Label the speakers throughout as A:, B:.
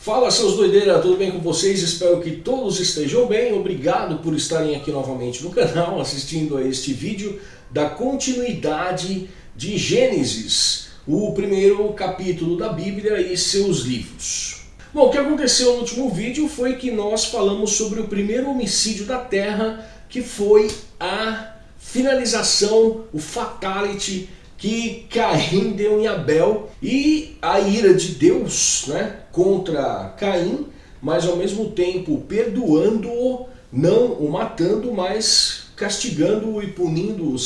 A: Fala seus doideiras, tudo bem com vocês? Espero que todos estejam bem. Obrigado por estarem aqui novamente no canal, assistindo a este vídeo da continuidade de Gênesis, o primeiro capítulo da Bíblia e seus livros. Bom, o que aconteceu no último vídeo foi que nós falamos sobre o primeiro homicídio da Terra, que foi a finalização, o fatality que Caim deu em Abel e a ira de Deus né, contra Caim, mas ao mesmo tempo perdoando-o, não o matando, mas castigando-o e punindo-o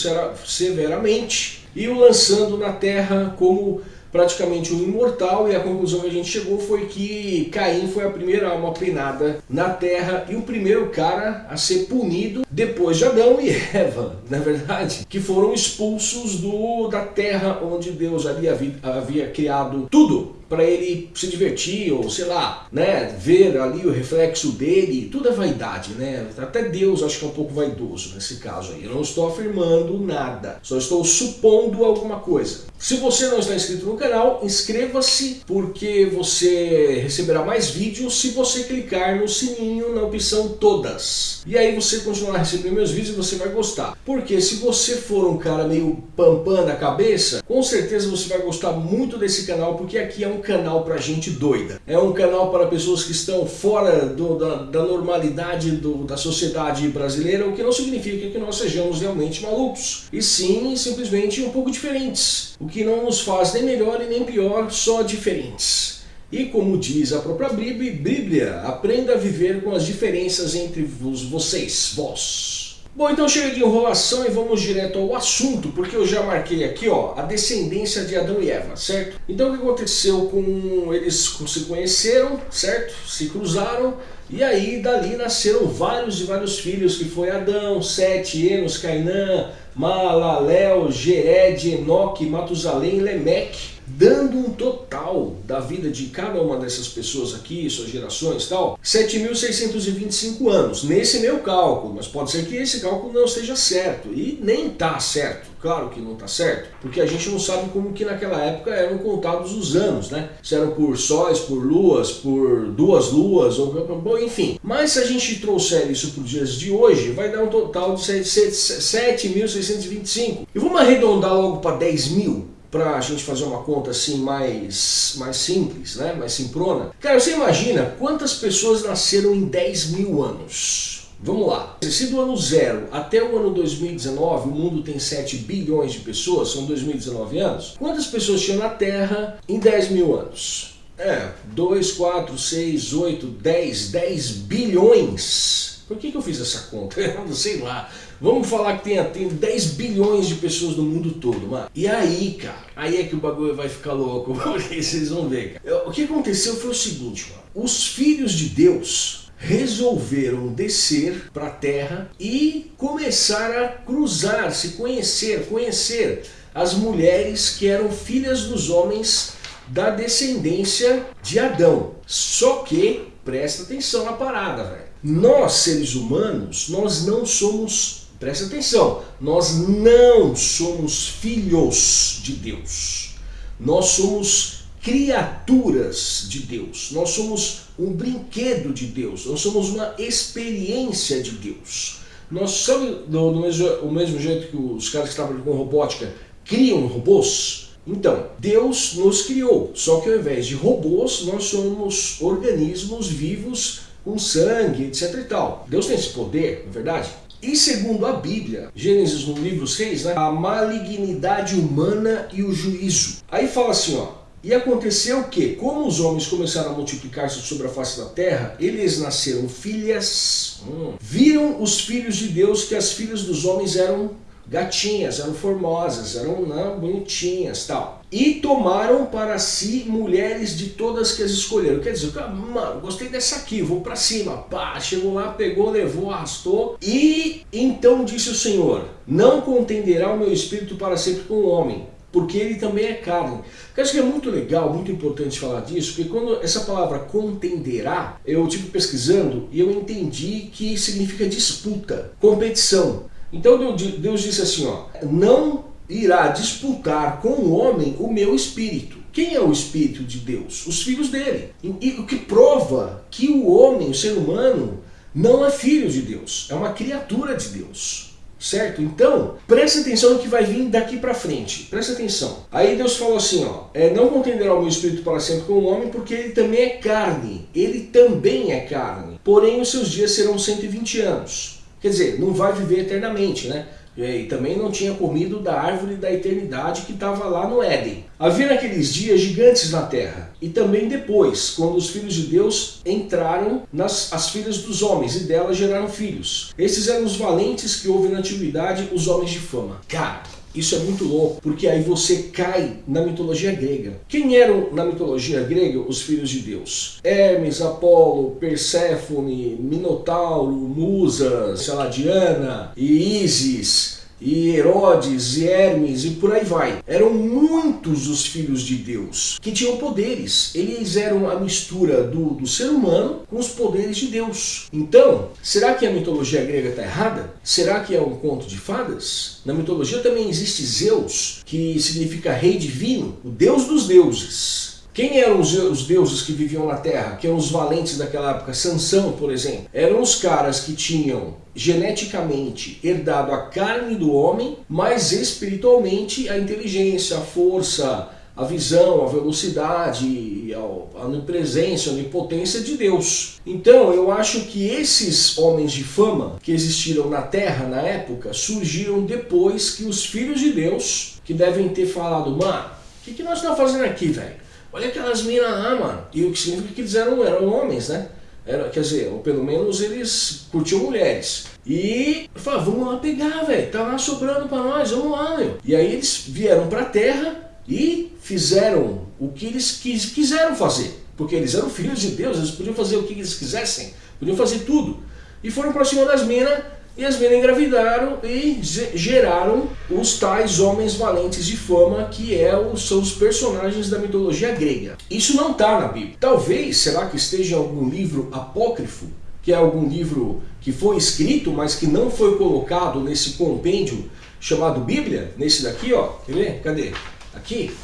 A: severamente e o lançando na terra como praticamente um imortal, e a conclusão que a gente chegou foi que Caim foi a primeira alma penada na terra e o primeiro cara a ser punido depois de Adão e Eva, na verdade, que foram expulsos do, da terra onde Deus havia, havia criado tudo para ele se divertir, ou sei lá, né, ver ali o reflexo dele, tudo é vaidade, né? Até Deus acho que é um pouco vaidoso nesse caso aí. Eu não estou afirmando nada, só estou supondo alguma coisa. Se você não está inscrito no canal, inscreva-se porque você receberá mais vídeos se você clicar no sininho na opção todas. E aí você continuará recebendo meus vídeos você vai gostar. Porque se você for um cara meio pampam na cabeça, com certeza você vai gostar muito desse canal porque aqui é um canal para gente doida. É um canal para pessoas que estão fora do, da, da, normalidade do, da sociedade brasileira, o que não significa que nós sejamos realmente malucos. E sim, simplesmente um pouco diferentes. O que não nos faz nem melhor e nem pior, só diferentes. E como diz a própria Bíblia, aprenda a viver com as diferenças entre vocês, vós. Bom, então chega de enrolação e vamos direto ao assunto, porque eu já marquei aqui ó, a descendência de Adão e Eva, certo? Então o que aconteceu com eles se conheceram, certo? Se cruzaram e aí dali nasceram vários e vários filhos, que foi Adão, Sete, Enos, Cainã, Malaléu, Gered, Enoque, Matusalém, Lemeque dando um total da vida de cada uma dessas pessoas aqui, suas gerações e tal, 7.625 anos, nesse meu cálculo, mas pode ser que esse cálculo não esteja certo, e nem está certo, claro que não está certo, porque a gente não sabe como que naquela época eram contados os anos, né? Se eram por sóis, por luas, por duas luas, ou bom, enfim. Mas se a gente trouxer isso para os dias de hoje, vai dar um total de 7.625. E vamos arredondar logo para 10 mil? Para a gente fazer uma conta assim mais, mais simples, né? mais simprona. Cara, você imagina quantas pessoas nasceram em 10 mil anos? Vamos lá. Se do ano zero até o ano 2019 o mundo tem 7 bilhões de pessoas, são 2019 anos, quantas pessoas tinham na Terra em 10 mil anos? É, 2, 4, 6, 8, 10, 10 bilhões por que, que eu fiz essa conta? Eu não sei lá. Vamos falar que tem, tem 10 bilhões de pessoas no mundo todo, mano. E aí, cara, aí é que o bagulho vai ficar louco, porque vocês vão ver, cara. O que aconteceu foi o seguinte, mano. Os filhos de Deus resolveram descer para a terra e começar a cruzar, se conhecer, conhecer as mulheres que eram filhas dos homens da descendência de Adão. Só que, presta atenção na parada, velho. Nós, seres humanos, nós não somos, presta atenção, nós não somos filhos de Deus. Nós somos criaturas de Deus. Nós somos um brinquedo de Deus. Nós somos uma experiência de Deus. Nós somos do, mesmo, o mesmo jeito que os caras que trabalham com robótica criam robôs. Então, Deus nos criou, só que ao invés de robôs, nós somos organismos vivos com sangue, etc e tal. Deus tem esse poder, não é verdade? E segundo a Bíblia, Gênesis no livro 6, né, a malignidade humana e o juízo. Aí fala assim, ó, e aconteceu que, como os homens começaram a multiplicar-se sobre a face da terra, eles nasceram filhas, hum, viram os filhos de Deus que as filhas dos homens eram gatinhas, eram formosas, eram não, bonitinhas tal. E tomaram para si mulheres de todas que as escolheram. Quer dizer, mano, gostei dessa aqui, vou para cima. Pá, chegou lá, pegou, levou, arrastou. E então disse o Senhor, não contenderá o meu espírito para sempre com o homem, porque ele também é carne. Eu acho que é muito legal, muito importante falar disso, porque quando essa palavra contenderá, eu tive pesquisando e eu entendi que significa disputa, competição. Então Deus disse assim, ó, não irá disputar com o homem o meu espírito. Quem é o Espírito de Deus? Os filhos dele. E, o que prova que o homem, o ser humano, não é filho de Deus, é uma criatura de Deus. Certo? Então, preste atenção no que vai vir daqui para frente. Preste atenção. Aí Deus falou assim, ó, é, não contenderá o meu espírito para sempre com o homem, porque ele também é carne. Ele também é carne. Porém, os seus dias serão 120 anos. Quer dizer, não vai viver eternamente, né? E também não tinha comido da árvore da eternidade que estava lá no Éden. Havia naqueles dias gigantes na terra, e também depois, quando os filhos de Deus entraram nas as filhas dos homens, e delas geraram filhos. Esses eram os valentes que houve na antiguidade, os homens de fama. Cara, isso é muito louco, porque aí você cai na mitologia grega. Quem eram na mitologia grega os filhos de Deus? Hermes, Apolo, Perséfone, Minotauro, Musa, sei lá, Diana e Isis e Herodes, e Hermes e por aí vai. Eram muitos os filhos de Deus que tinham poderes. Eles eram a mistura do, do ser humano com os poderes de Deus. Então, será que a mitologia grega está errada? Será que é um conto de fadas? Na mitologia também existe Zeus, que significa rei divino, o deus dos deuses. Quem eram os, os, deuses que viviam na Terra? Que eram os valentes daquela época? Sansão, por exemplo. Eram os caras que tinham geneticamente herdado a carne do homem, mas espiritualmente a inteligência, a força, a visão, a velocidade, a onipresença, a onipotência de Deus. Então eu acho que esses homens de fama que existiram na Terra na época surgiram depois que os filhos de Deus, que devem ter falado, mano, o que, que nós estamos fazendo aqui, velho? Olha aquelas minas lá, mano. E o que significa que eles eram, eram homens, né? Era, quer dizer, ou pelo menos eles curtiam mulheres. E falaram, vamos lá pegar, velho. Tá lá sobrando pra nós, vamos lá, meu. E aí eles vieram pra terra e fizeram o que eles quis, quiseram fazer. Porque eles eram filhos de Deus, eles podiam fazer o que eles quisessem. Podiam fazer tudo. E foram pra cima das minas e as minas engravidaram e geraram os tais homens valentes de fama que é o, são os personagens da mitologia grega. Isso não está na Bíblia. Talvez, será que esteja em algum livro apócrifo, que é algum livro que foi escrito, mas que não foi colocado nesse compêndio chamado Bíblia, nesse daqui, ó, quer ver? Cadê? Aqui?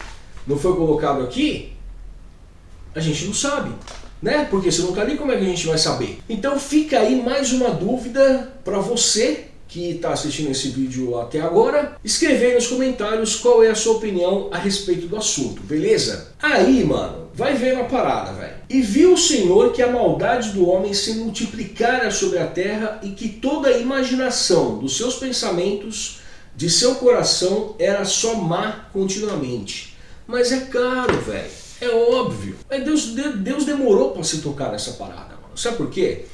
A: Não foi colocado aqui? A gente não sabe né? Porque se não está ali, como é que a gente vai saber? Então fica aí mais uma dúvida para você que está assistindo esse vídeo até agora, escrever aí nos comentários qual é a sua opinião a respeito do assunto, beleza? Aí, mano, vai ver uma parada, velho. E viu o Senhor que a maldade do homem se multiplicara sobre a terra e que toda a imaginação dos seus pensamentos, de seu coração, era só má continuamente. Mas é caro, velho. É óbvio. Mas Deus, Deus demorou para se tocar nessa parada, mano. Sabe por quê?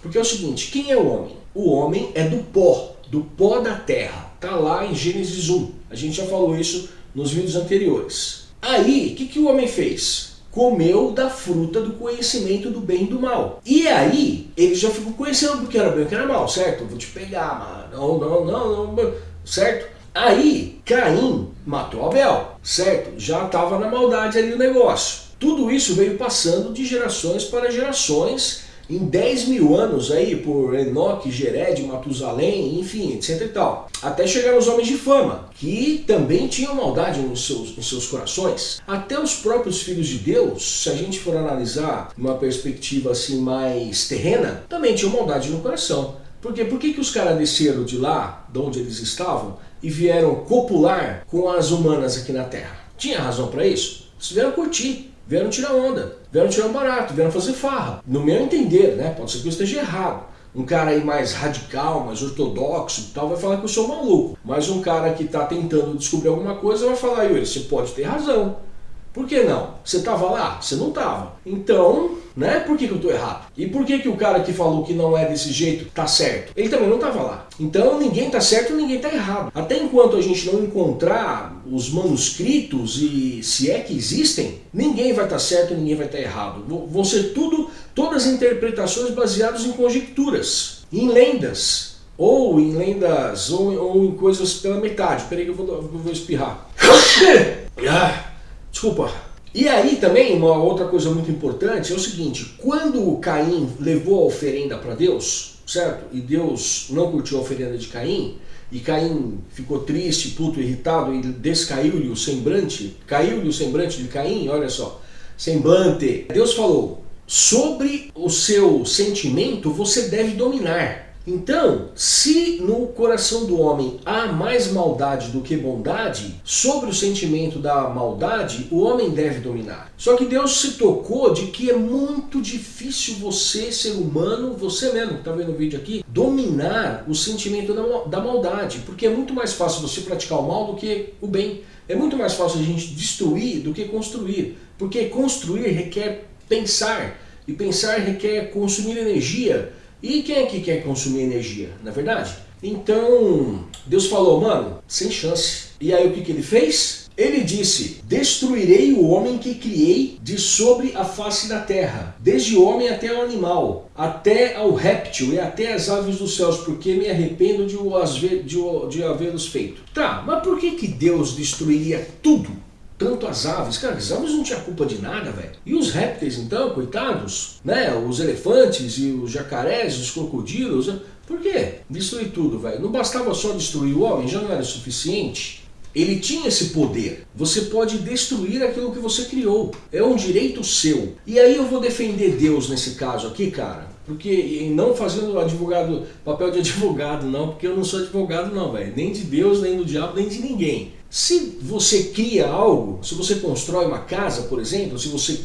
A: Porque é o seguinte, quem é o homem? O homem é do pó, do pó da terra. Tá lá em Gênesis 1. A gente já falou isso nos vídeos anteriores. Aí, o que, que o homem fez? Comeu da fruta do conhecimento do bem e do mal. E aí, ele já ficou conhecendo o que era bem e o que era mal, certo? Vou te pegar, mano. Não, não, não, não. Certo? Aí, Caim matou Abel, certo? Já estava na maldade ali o negócio. Tudo isso veio passando de gerações para gerações, em 10 mil anos aí, por Enoque, Gered, Matusalém, enfim, etc e tal. Até chegar os homens de fama, que também tinham maldade nos seus, nos seus corações. Até os próprios filhos de Deus, se a gente for analisar uma perspectiva assim mais terrena, também tinham maldade no coração. Porque por que, que os caras desceram de lá, de onde eles estavam, e vieram copular com as humanas aqui na Terra? Tinha razão para isso? Eles vieram curtir, vieram tirar onda, vieram tirar um barato, vieram fazer farra. No meu entender, né? Pode ser que eu esteja errado. Um cara aí mais radical, mais ortodoxo e tal, vai falar que eu sou maluco. Mas um cara que está tentando descobrir alguma coisa vai falar, Yuri, você pode ter razão. Por que não? Você estava lá? Você não estava. Então, né? Por que, que eu estou errado? E por que, que o cara que falou que não é desse jeito está certo? Ele também não estava lá. Então ninguém está certo e ninguém está errado. Até enquanto a gente não encontrar os manuscritos e se é que existem, ninguém vai estar tá certo e ninguém vai estar tá errado. Vão ser tudo, todas interpretações baseadas em conjecturas, em lendas, ou em lendas, ou, ou em coisas pela metade. Peraí que eu vou, eu vou espirrar. ah. Desculpa. E aí também uma outra coisa muito importante é o seguinte, quando Caim levou a oferenda para Deus, certo? E Deus não curtiu a oferenda de Caim, e Caim ficou triste, puto, irritado e descaiu-lhe o semblante, caiu-lhe o semblante de Caim, olha só, semblante. Deus falou, sobre o seu sentimento você deve dominar. Então, se no coração do homem há mais maldade do que bondade, sobre o sentimento da maldade, o homem deve dominar. Só que Deus se tocou de que é muito difícil você, ser humano, você mesmo que está vendo o vídeo aqui, dominar o sentimento da maldade, porque é muito mais fácil você praticar o mal do que o bem. É muito mais fácil a gente destruir do que construir, porque construir requer pensar, e pensar requer consumir energia, e quem é que quer consumir energia, na é verdade? Então, Deus falou, mano, sem chance. E aí o que, que ele fez? Ele disse, destruirei o homem que criei de sobre a face da terra, desde o homem até o animal, até ao réptil e até as aves dos céus, porque me arrependo de, de, de havê-los feito. Tá, mas por que, que Deus destruiria tudo? Tanto as aves. Cara, as aves não tinham culpa de nada, velho. E os répteis, então, coitados, né? Os elefantes e os jacarés, os crocodilos. Né? Por quê? Destruir tudo, velho. Não bastava só destruir o homem, já não era suficiente. Ele tinha esse poder. Você pode destruir aquilo que você criou. É um direito seu. E aí eu vou defender Deus nesse caso aqui, cara. Porque não fazendo advogado, papel de advogado não, porque eu não sou advogado não, velho. Nem de Deus, nem do diabo, nem de ninguém. Se você cria algo, se você constrói uma casa, por exemplo, se você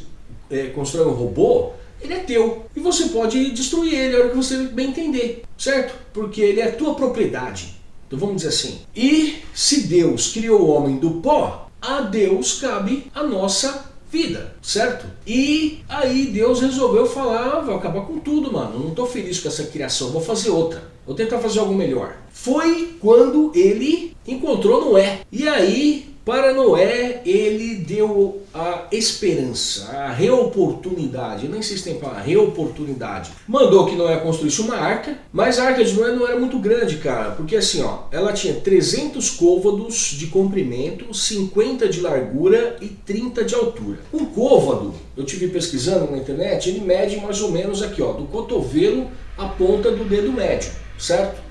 A: é, constrói um robô, ele é teu. E você pode destruir ele a hora que você bem entender, certo? Porque ele é tua propriedade. Então vamos dizer assim. E se Deus criou o homem do pó, a Deus cabe a nossa vida, certo? E aí Deus resolveu falar, ah, vou acabar com tudo, mano. Não tô feliz com essa criação, vou fazer outra. Vou tentar fazer algo melhor. Foi quando ele encontrou Noé. E aí, para Noé, ele deu a esperança, a reoportunidade, nem sei se tem para reoportunidade. Mandou que Noé construísse uma arca, mas a arca de Noé não era muito grande, cara, porque assim, ó, ela tinha 300 côvados de comprimento, 50 de largura e 30 de altura. Um côvado, eu tive pesquisando na internet, ele mede mais ou menos aqui, ó, do cotovelo à ponta do dedo médio, certo?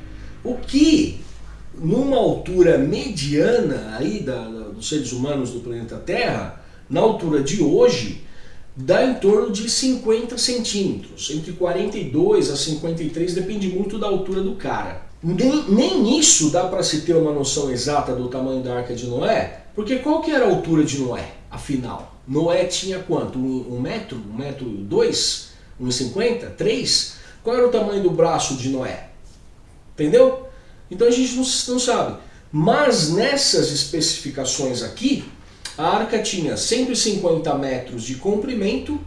A: O que numa altura mediana aí da, dos seres humanos do planeta Terra, na altura de hoje, dá em torno de 50 centímetros, entre 42 a 53, depende muito da altura do cara. Nem, nem isso dá para se ter uma noção exata do tamanho da Arca de Noé, porque qual que era a altura de Noé, afinal? Noé tinha quanto? Um, um metro? Um metro dois? Um cinquenta? Três? Qual era o tamanho do braço de Noé? Entendeu? Então a gente não, não sabe. Mas nessas especificações aqui, a arca tinha 150 metros de comprimento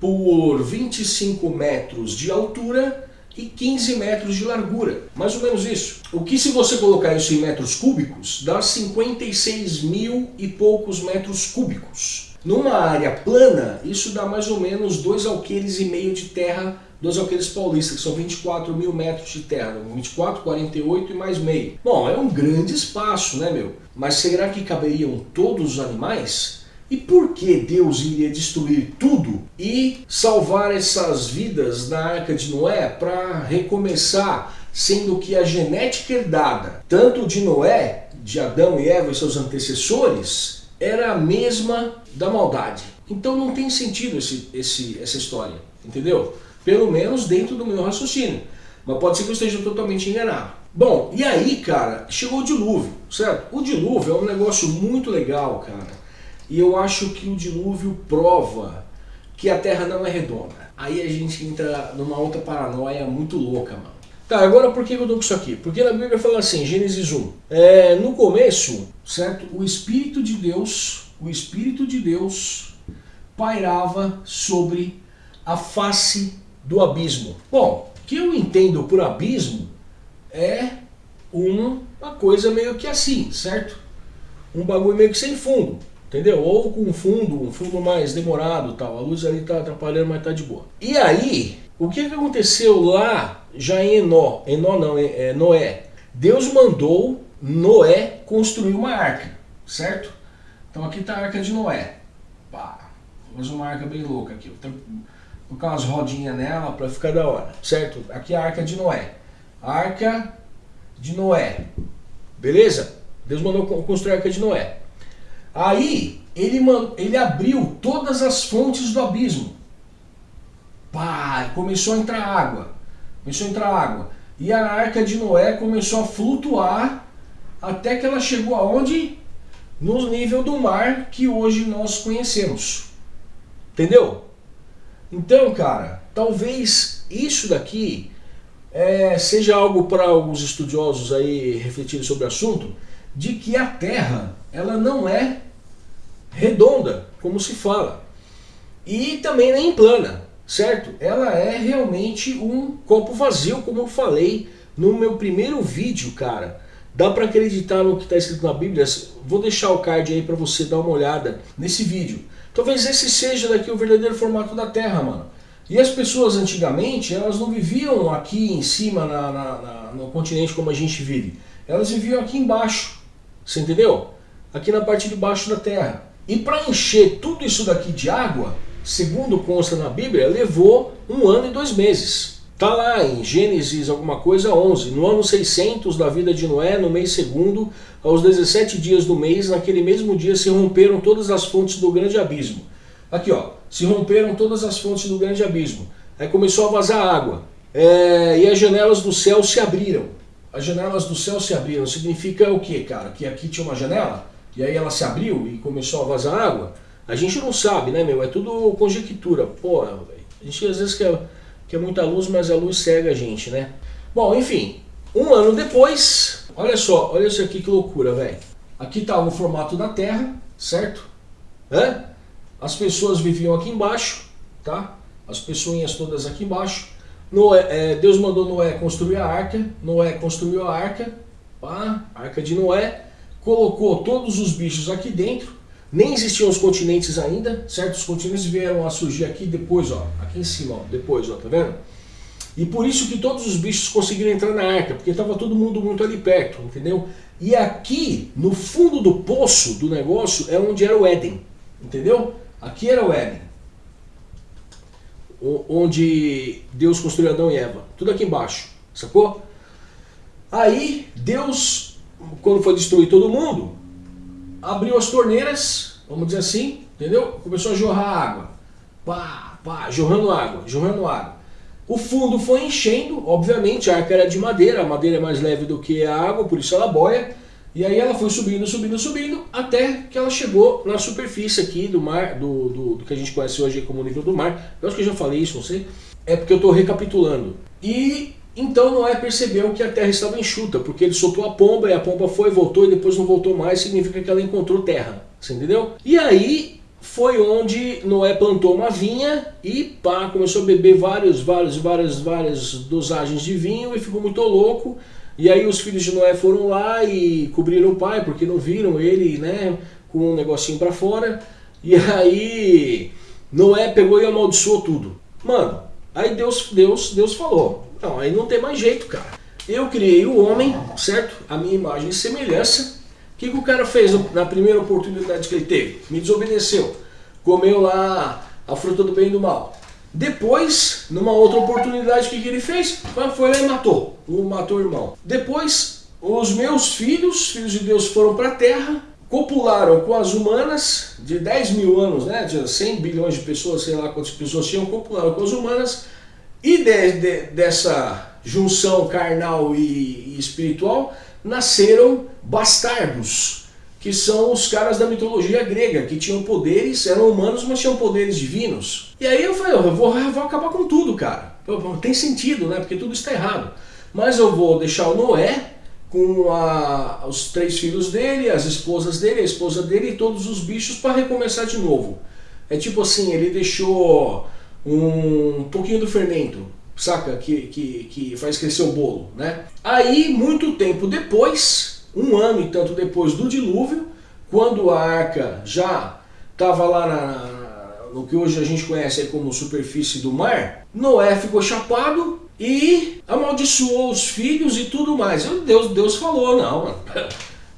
A: por 25 metros de altura e 15 metros de largura. Mais ou menos isso. O que se você colocar isso em metros cúbicos, dá 56 mil e poucos metros cúbicos. Numa área plana, isso dá mais ou menos 2 alqueires e meio de terra dos alqueires paulistas, que são 24 mil metros de terra, 24, 48 e mais meio. Bom, é um grande espaço, né, meu? Mas será que caberiam todos os animais? E por que Deus iria destruir tudo e salvar essas vidas na Arca de Noé para recomeçar, sendo que a genética herdada, tanto de Noé, de Adão e Eva e seus antecessores, era a mesma da maldade. Então não tem sentido esse, esse, essa história, entendeu? Pelo menos dentro do meu raciocínio. Mas pode ser que eu esteja totalmente enganado. Bom, e aí, cara, chegou o dilúvio, certo? O dilúvio é um negócio muito legal, cara. E eu acho que o dilúvio prova que a Terra não é redonda. Aí a gente entra numa outra paranoia muito louca, mano. Tá, agora por que eu dou com isso aqui? Porque na Bíblia fala assim, Gênesis 1. É, no começo, certo? O Espírito de Deus, o Espírito de Deus pairava sobre a face do abismo. Bom, o que eu entendo por abismo é uma coisa meio que assim, certo? Um bagulho meio que sem fundo, entendeu? Ou com fundo, um fundo mais demorado tal. A luz ali tá atrapalhando, mas tá de boa. E aí, o que, que aconteceu lá já em Enó? Enó não, é, é Noé. Deus mandou Noé construir uma arca, certo? Então aqui está a arca de Noé. Pá, fazer uma arca bem louca aqui colocar umas rodinhas nela para ficar da hora, certo? Aqui é a arca de Noé. Arca de Noé. Beleza? Deus mandou construir a arca de Noé. Aí ele, ele abriu todas as fontes do abismo. Pá, começou a entrar água. Começou a entrar água. E a arca de Noé começou a flutuar até que ela chegou aonde? No nível do mar que hoje nós conhecemos. Entendeu? Então, cara, talvez isso daqui é, seja algo para alguns estudiosos aí refletirem sobre o assunto, de que a Terra ela não é redonda, como se fala, e também nem plana, certo? Ela é realmente um copo vazio, como eu falei no meu primeiro vídeo, cara. Dá para acreditar no que está escrito na Bíblia? Vou deixar o card aí para você dar uma olhada nesse vídeo. Talvez esse seja daqui o verdadeiro formato da Terra, mano. E as pessoas antigamente, elas não viviam aqui em cima na, na, na, no continente como a gente vive. Elas viviam aqui embaixo, você entendeu? Aqui na parte de baixo da terra. E para encher tudo isso daqui de água, segundo consta na Bíblia, levou um ano e dois meses. Está lá em Gênesis alguma coisa 11, no ano 600 da vida de Noé, no mês segundo, aos 17 dias do mês, naquele mesmo dia se romperam todas as fontes do grande abismo. Aqui ó, se romperam todas as fontes do grande abismo. Aí começou a vazar água. É, e as janelas do céu se abriram. As janelas do céu se abriram. Significa o que, cara? Que aqui tinha uma janela e aí ela se abriu e começou a vazar água? A gente não sabe, né, meu? É tudo conjectura. Pô, a gente às vezes quer, quer muita luz, mas a luz cega a gente, né? Bom, enfim, um ano depois, olha só, olha isso aqui que loucura, velho. Aqui tá o formato da Terra, certo? Hã? As pessoas viviam aqui embaixo, tá? As pessoinhas todas aqui embaixo. Noé, é, Deus mandou Noé construir a arca. Noé construiu a arca, pá, arca de Noé. Colocou todos os bichos aqui dentro. Nem existiam os continentes ainda, certo? Os continentes vieram a surgir aqui depois, ó. Aqui em cima, ó. Depois, ó. Tá vendo? E por isso que todos os bichos conseguiram entrar na arca, porque estava todo mundo muito ali perto, entendeu? E aqui, no fundo do poço do negócio, é onde era o Éden, entendeu? Aqui era o Éden. Onde Deus construiu Adão e Eva. Tudo aqui embaixo. Sacou? Aí Deus, quando foi destruir todo mundo, abriu as torneiras, vamos dizer assim, entendeu? Começou a jorrar água. Pá, pá, jorrando água, jorrando água. O fundo foi enchendo, obviamente a arca era de madeira, a madeira é mais leve do que a água, por isso ela boia. E aí ela foi subindo, subindo, subindo, até que ela chegou na superfície aqui do mar, do, do, do que a gente conhece hoje como nível do mar. Eu acho que eu já falei isso, não sei. É porque eu estou recapitulando. E então Noé percebeu que a terra estava enxuta, porque ele soltou a pomba e a pomba foi, voltou e depois não voltou mais, significa que ela encontrou terra. Você entendeu? E aí foi onde Noé plantou uma vinha e pá, começou a beber vários, vários, várias, várias dosagens de vinho e ficou muito louco. E aí os filhos de Noé foram lá e cobriram o pai, porque não viram ele, né, com um negocinho para fora. E aí Noé pegou e amaldiçoou tudo. Mano, aí Deus, Deus, Deus falou, não, aí não tem mais jeito, cara. Eu criei o homem, certo? A minha imagem e semelhança. O que, que o cara fez na primeira oportunidade que ele teve? Me desobedeceu. Comeu lá a fruta do bem e do mal. Depois, numa outra oportunidade, o que, que ele fez? Foi lá e matou. Matou o irmão. Depois, os meus filhos, filhos de Deus, foram para a terra, copularam com as humanas, de 10 mil anos, né, de 100 bilhões de pessoas, sei lá quantas pessoas tinham, copularam com as humanas, e de, de, dessa junção carnal e, e espiritual, nasceram bastardos, que são os caras da mitologia grega, que tinham poderes, eram humanos, mas tinham poderes divinos. E aí eu falei, eu vou, eu vou acabar com tudo, cara. Tem sentido, né? Porque tudo está errado. Mas eu vou deixar o Noé com a, os três filhos dele, as esposas dele, a esposa dele e todos os bichos para recomeçar de novo. É tipo assim, ele deixou um pouquinho do fermento, saca? Que, que, que faz crescer o bolo, né? Aí, muito tempo depois, um ano e tanto depois do dilúvio, quando a arca já estava lá na, no que hoje a gente conhece como superfície do mar, Noé ficou chapado e amaldiçoou os filhos e tudo mais. Deus, Deus falou, não, mano,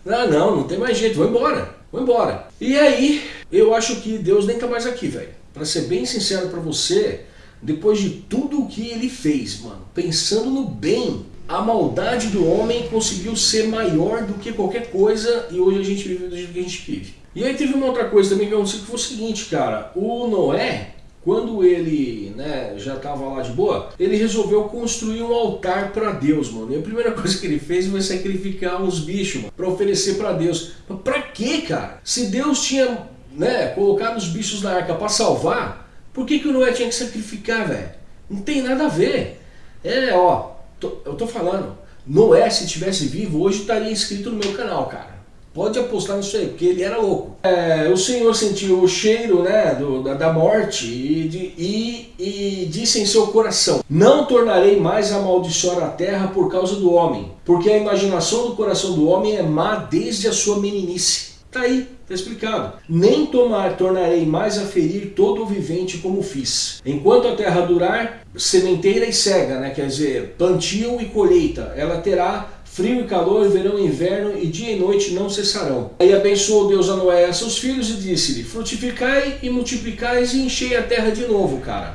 A: não, não, não tem mais jeito, vou embora, vou embora. E aí, eu acho que Deus nem tá mais aqui, velho. Para ser bem sincero para você, depois de tudo o que ele fez, mano, pensando no bem a maldade do homem conseguiu ser maior do que qualquer coisa e hoje a gente vive do jeito que a gente vive. E aí teve uma outra coisa também que aconteceu que foi o seguinte, cara, o Noé, quando ele né, já estava lá de boa, ele resolveu construir um altar para Deus, mano. E a primeira coisa que ele fez foi sacrificar uns bichos, mano, para oferecer para Deus. Mas pra quê, cara? Se Deus tinha né, colocado os bichos na arca para salvar, por que, que o Noé tinha que sacrificar, velho? Não tem nada a ver. É, ó, tô, eu tô falando, Noé, se tivesse vivo, hoje estaria inscrito no meu canal, cara. Pode apostar nisso aí, porque ele era louco. É, o Senhor sentiu o cheiro né, do, da, da, morte e, de, e, e, disse em seu coração, não tornarei mais a amaldiçoar a terra por causa do homem, porque a imaginação do coração do homem é má desde a sua meninice. Tá aí, tá explicado. Nem tomar, tornarei mais a ferir todo o vivente como fiz. Enquanto a terra durar, sementeira e cega, né, quer dizer, plantio e colheita, ela terá Frio e calor, verão e inverno, e dia e noite não cessarão. Aí abençoou Deus a Noé e a seus filhos e disse-lhe, frutificai e multiplicais e enchei a terra de novo, cara.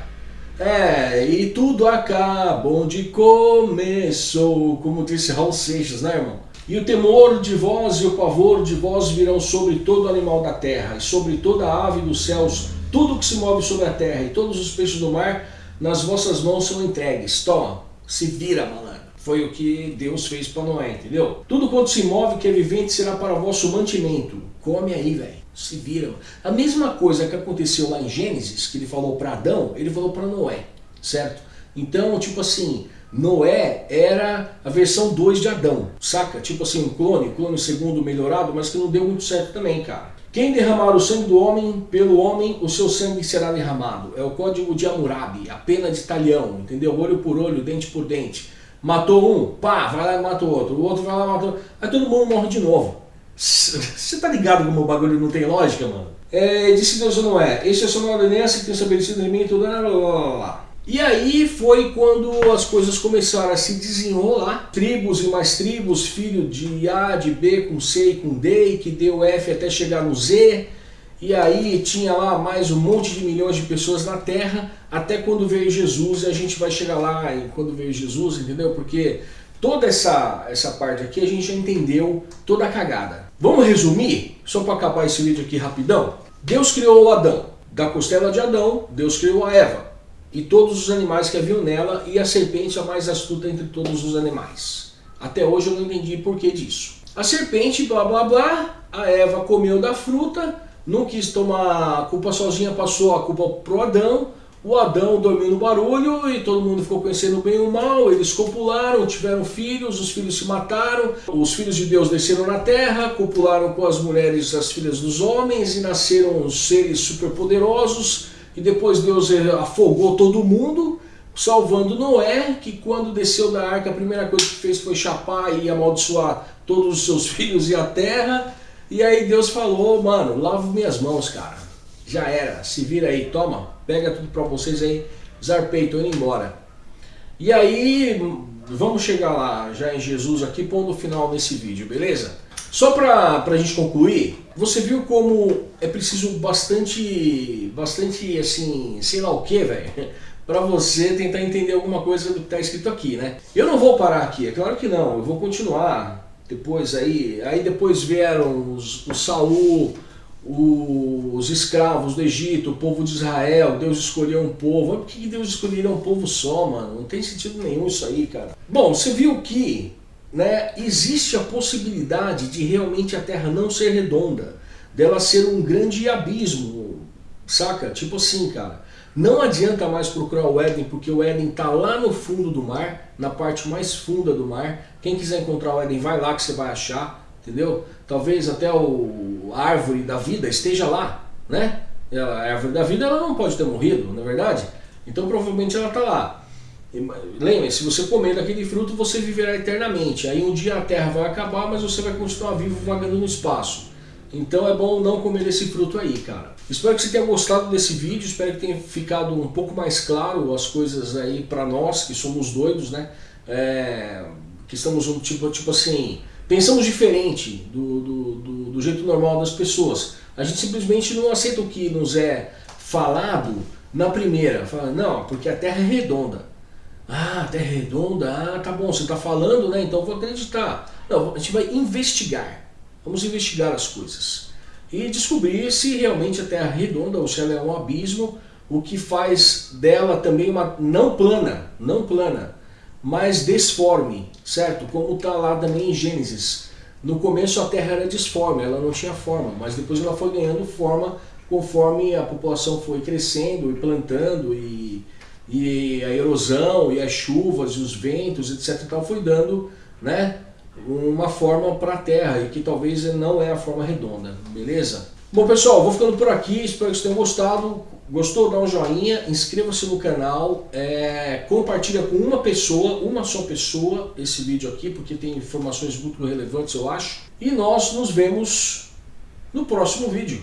A: É, e tudo acaba onde começou, como disse Raul Seixas, né irmão? E o temor de vós e o pavor de vós virão sobre todo animal da terra, e sobre toda ave dos céus, tudo que se move sobre a terra, e todos os peixes do mar, nas vossas mãos são entregues. Toma, se vira, malandro. Foi o que Deus fez para Noé, entendeu? Tudo quanto se move que é vivente será para vosso mantimento. Come aí, velho. Se vira. A mesma coisa que aconteceu lá em Gênesis, que ele falou para Adão, ele falou para Noé, certo? Então, tipo assim, Noé era a versão 2 de Adão, saca? Tipo assim, um clone, clone segundo melhorado, mas que não deu muito certo também, cara. Quem derramar o sangue do homem, pelo homem, o seu sangue será derramado. É o código de Hammurabi, a pena de talhão, entendeu? Olho por olho, dente por dente. Matou um, pá, vai lá e mata o outro. O outro vai lá e mata o outro. Aí todo mundo morre de novo. Você tá ligado como o bagulho não tem lógica, mano? É, disse Deus ou não é? Este é só uma ordenança que tem estabelecido em mim tudo. Blá, blá, blá, blá. E aí foi quando as coisas começaram a se desenrolar. Tribos e mais tribos, filho de A, de B, com C e com D, que deu F até chegar no Z. E aí tinha lá mais um monte de milhões de pessoas na Terra, até quando veio Jesus, e a gente vai chegar lá em quando veio Jesus, entendeu? Porque toda essa, essa parte aqui a gente já entendeu toda a cagada. Vamos resumir? Só para acabar esse vídeo aqui rapidão. Deus criou o Adão. Da costela de Adão, Deus criou a Eva. E todos os animais que haviam nela, e a serpente a mais astuta entre todos os animais. Até hoje eu não entendi por que disso. A serpente, blá blá blá, a Eva comeu da fruta, não quis tomar a culpa sozinha, passou a culpa pro Adão, o Adão dormiu no barulho e todo mundo ficou conhecendo bem o mal, eles copularam, tiveram filhos, os filhos se mataram, os filhos de Deus desceram na terra, copularam com as mulheres, as filhas dos homens e nasceram seres superpoderosos e depois Deus afogou todo mundo, salvando Noé, que quando desceu da arca a primeira coisa que fez foi chapar e amaldiçoar todos os seus filhos e a terra, e aí Deus falou, mano, lavo minhas mãos, cara. Já era, se vira aí, toma, pega tudo pra vocês aí, zarpei, tô indo embora. E aí, vamos chegar lá, já em Jesus aqui, pondo o final nesse vídeo, beleza? Só pra, pra gente concluir, você viu como é preciso bastante, bastante assim, sei lá o que, velho, para você tentar entender alguma coisa do que tá escrito aqui, né? Eu não vou parar aqui, é claro que não, eu vou continuar depois aí, aí depois vieram os, o Saul, os escravos do Egito, o povo de Israel, Deus escolheu um povo. Por que Deus escolheria um povo só, mano? Não tem sentido nenhum isso aí, cara. Bom, você viu que né, existe a possibilidade de realmente a Terra não ser redonda, dela ser um grande abismo, saca? Tipo assim, cara. Não adianta mais procurar o Éden, porque o Éden está lá no fundo do mar, na parte mais funda do mar. Quem quiser encontrar o Éden, vai lá que você vai achar, entendeu? Talvez até o, a árvore da vida esteja lá, né? A árvore da vida ela não pode ter morrido, não é verdade? Então provavelmente ela está lá. Lembre, se você comer daquele fruto, você viverá eternamente. Aí um dia a terra vai acabar, mas você vai continuar vivo vagando no espaço. Então é bom não comer esse fruto aí, cara. Espero que você tenha gostado desse vídeo, espero que tenha ficado um pouco mais claro as coisas aí para nós que somos doidos, né? É, que estamos um tipo, tipo assim, pensamos diferente do, do, do, do jeito normal das pessoas. A gente simplesmente não aceita o que nos é falado na primeira. Fala, não, porque a Terra é redonda. Ah, Terra redonda, ah, tá bom, você está falando, né? Então vou acreditar. Não, a gente vai investigar. Vamos investigar as coisas. E descobrir se realmente a Terra é redonda ou se ela é um abismo, o que faz dela também uma não plana, não plana, mas desforme, certo? Como está lá também em Gênesis. No começo a Terra era disforme, ela não tinha forma, mas depois ela foi ganhando forma conforme a população foi crescendo e plantando e, e a erosão e as chuvas e os ventos, etc. Então foi dando né, uma forma para a Terra e que talvez não é a forma redonda, beleza? Bom pessoal, vou ficando por aqui, espero que vocês tenham gostado. Gostou? Dá um joinha, inscreva-se no canal, é, compartilha com uma pessoa, uma só pessoa, esse vídeo aqui, porque tem informações muito relevantes, eu acho. E nós nos vemos no próximo vídeo.